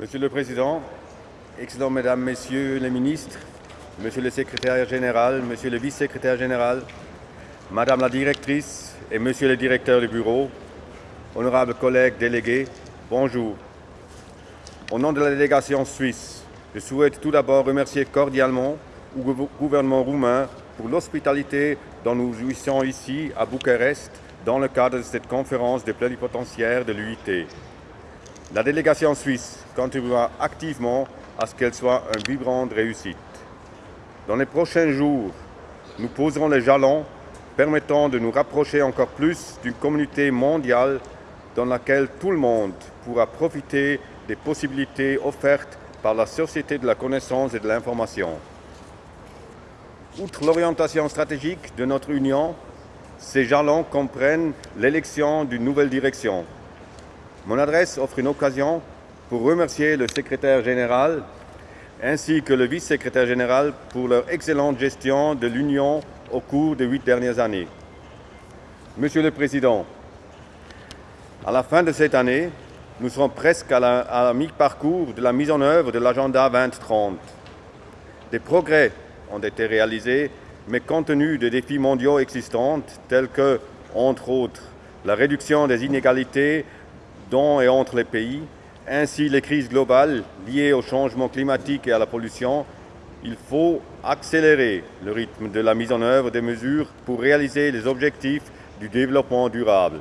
Monsieur le Président, Excellents Mesdames, Messieurs les ministres, Monsieur le Secrétaire général, Monsieur le Vice-secrétaire général, Madame la Directrice et Monsieur le Directeur du Bureau, honorables collègues délégués, bonjour. Au nom de la délégation suisse, je souhaite tout d'abord remercier cordialement le gouvernement roumain pour l'hospitalité dont nous jouissons ici à Bucarest dans le cadre de cette conférence des plénipotentiaires de l'UIT. La délégation suisse contribuera activement à ce qu'elle soit une vibrante réussite. Dans les prochains jours, nous poserons les jalons permettant de nous rapprocher encore plus d'une communauté mondiale dans laquelle tout le monde pourra profiter des possibilités offertes par la société de la connaissance et de l'information. Outre l'orientation stratégique de notre Union, ces jalons comprennent l'élection d'une nouvelle direction, mon adresse offre une occasion pour remercier le secrétaire général ainsi que le vice-secrétaire général pour leur excellente gestion de l'Union au cours des huit dernières années. Monsieur le Président, à la fin de cette année, nous serons presque à la, mi-parcours de la mise en œuvre de l'agenda 2030. Des progrès ont été réalisés, mais compte tenu des défis mondiaux existants, tels que, entre autres, la réduction des inégalités dans et entre les pays, ainsi les crises globales liées au changement climatique et à la pollution, il faut accélérer le rythme de la mise en œuvre des mesures pour réaliser les objectifs du développement durable.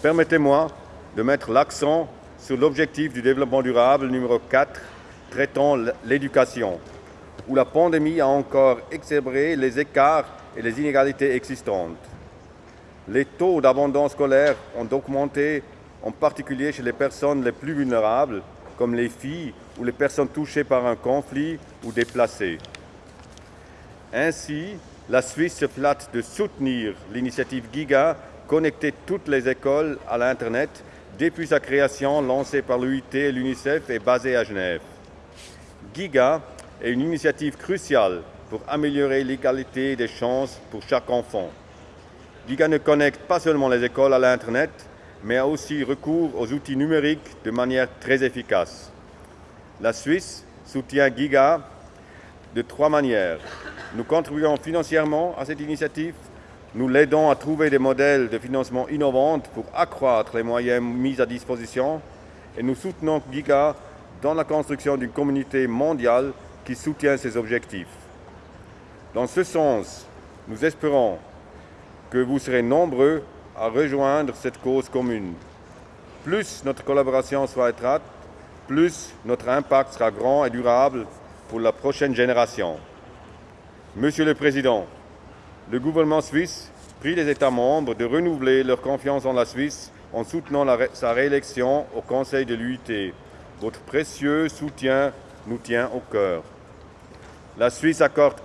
Permettez-moi de mettre l'accent sur l'objectif du développement durable numéro 4, traitant l'éducation, où la pandémie a encore exacerbé les écarts et les inégalités existantes. Les taux d'abondance scolaire ont augmenté en particulier chez les personnes les plus vulnérables, comme les filles ou les personnes touchées par un conflit ou déplacées. Ainsi, la Suisse se flatte de soutenir l'initiative GIGA, connecter toutes les écoles à l'Internet depuis sa création lancée par l'UIT et l'UNICEF et basée à Genève. GIGA est une initiative cruciale pour améliorer l'égalité des chances pour chaque enfant. GIGA ne connecte pas seulement les écoles à l'Internet, mais a aussi recours aux outils numériques de manière très efficace. La Suisse soutient Giga de trois manières. Nous contribuons financièrement à cette initiative, nous l'aidons à trouver des modèles de financement innovants pour accroître les moyens mis à disposition et nous soutenons Giga dans la construction d'une communauté mondiale qui soutient ses objectifs. Dans ce sens, nous espérons que vous serez nombreux à rejoindre cette cause commune. Plus notre collaboration sera étroite, plus notre impact sera grand et durable pour la prochaine génération. Monsieur le Président, le gouvernement suisse prie les États membres de renouveler leur confiance en la Suisse en soutenant sa réélection au Conseil de l'UIT. Votre précieux soutien nous tient au cœur. La Suisse accorde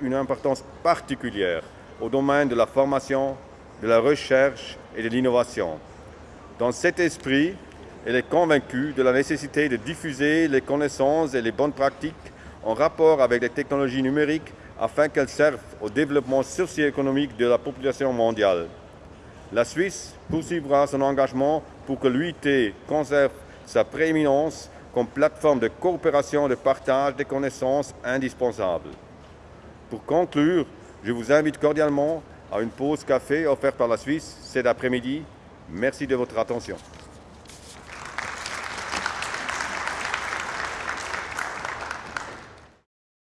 une importance particulière au domaine de la formation, de la recherche et de l'innovation. Dans cet esprit, elle est convaincue de la nécessité de diffuser les connaissances et les bonnes pratiques en rapport avec les technologies numériques afin qu'elles servent au développement socio-économique de la population mondiale. La Suisse poursuivra son engagement pour que l'UIT conserve sa prééminence comme plateforme de coopération et de partage des connaissances indispensables. Pour conclure, je vous invite cordialement à une pause café offerte par la Suisse cet après-midi. Merci de votre attention.